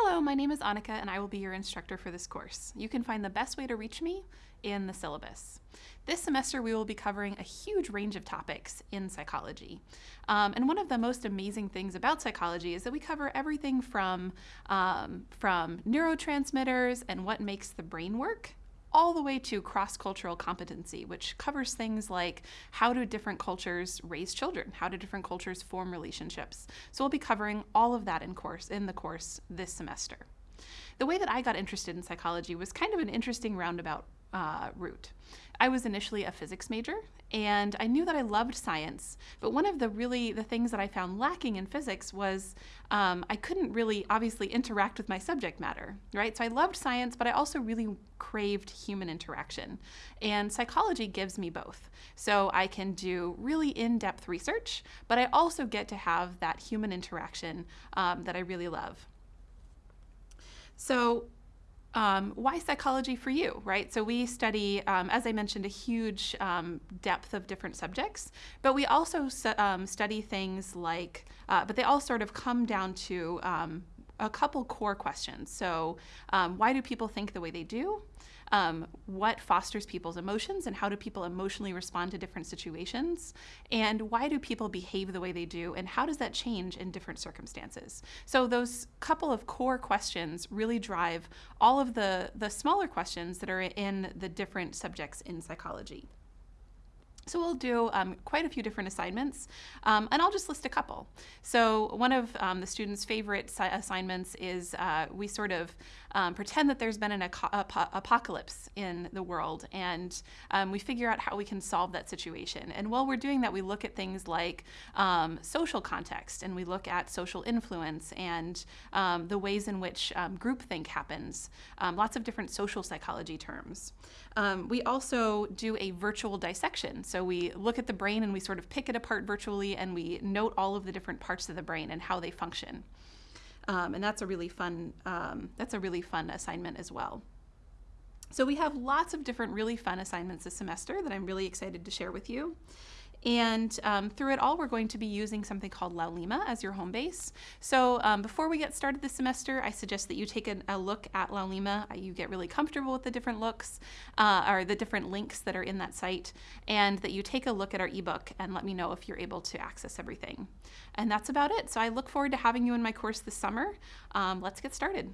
Hello, my name is Annika and I will be your instructor for this course. You can find the best way to reach me in the syllabus. This semester we will be covering a huge range of topics in psychology. Um, and one of the most amazing things about psychology is that we cover everything from, um, from neurotransmitters and what makes the brain work all the way to cross-cultural competency, which covers things like how do different cultures raise children, how do different cultures form relationships. So we'll be covering all of that in course in the course this semester. The way that I got interested in psychology was kind of an interesting roundabout uh, route. I was initially a physics major and I knew that I loved science, but one of the really the things that I found lacking in physics was um, I couldn't really obviously interact with my subject matter, right? So I loved science, but I also really craved human interaction, and psychology gives me both. So I can do really in-depth research, but I also get to have that human interaction um, that I really love. So um, why psychology for you, right? So we study, um, as I mentioned, a huge um, depth of different subjects, but we also um, study things like, uh, but they all sort of come down to um, a couple core questions. So um, why do people think the way they do? um, what fosters people's emotions and how do people emotionally respond to different situations, and why do people behave the way they do, and how does that change in different circumstances. So those couple of core questions really drive all of the, the smaller questions that are in the different subjects in psychology. So we'll do um, quite a few different assignments, um, and I'll just list a couple. So one of um, the students' favorite assignments is uh, we sort of um, pretend that there's been an ap apocalypse in the world, and um, we figure out how we can solve that situation. And while we're doing that, we look at things like um, social context, and we look at social influence and the ways in which groupthink happens, lots of different social psychology terms. we also do a virtual dissection. So so we look at the brain and we sort of pick it apart virtually and we note all of the different parts of the brain and how they function. Um, and that's a really fun, um, that's a really fun assignment as well. So we have lots of different really fun assignments this semester that I'm really excited to share with you. And um, through it all, we're going to be using something called Laulima as your home base. So um, before we get started this semester, I suggest that you take a, a look at Laulima. Uh, you get really comfortable with the different looks uh, or the different links that are in that site, and that you take a look at our ebook and let me know if you're able to access everything. And that's about it. So I look forward to having you in my course this summer. Um, let's get started.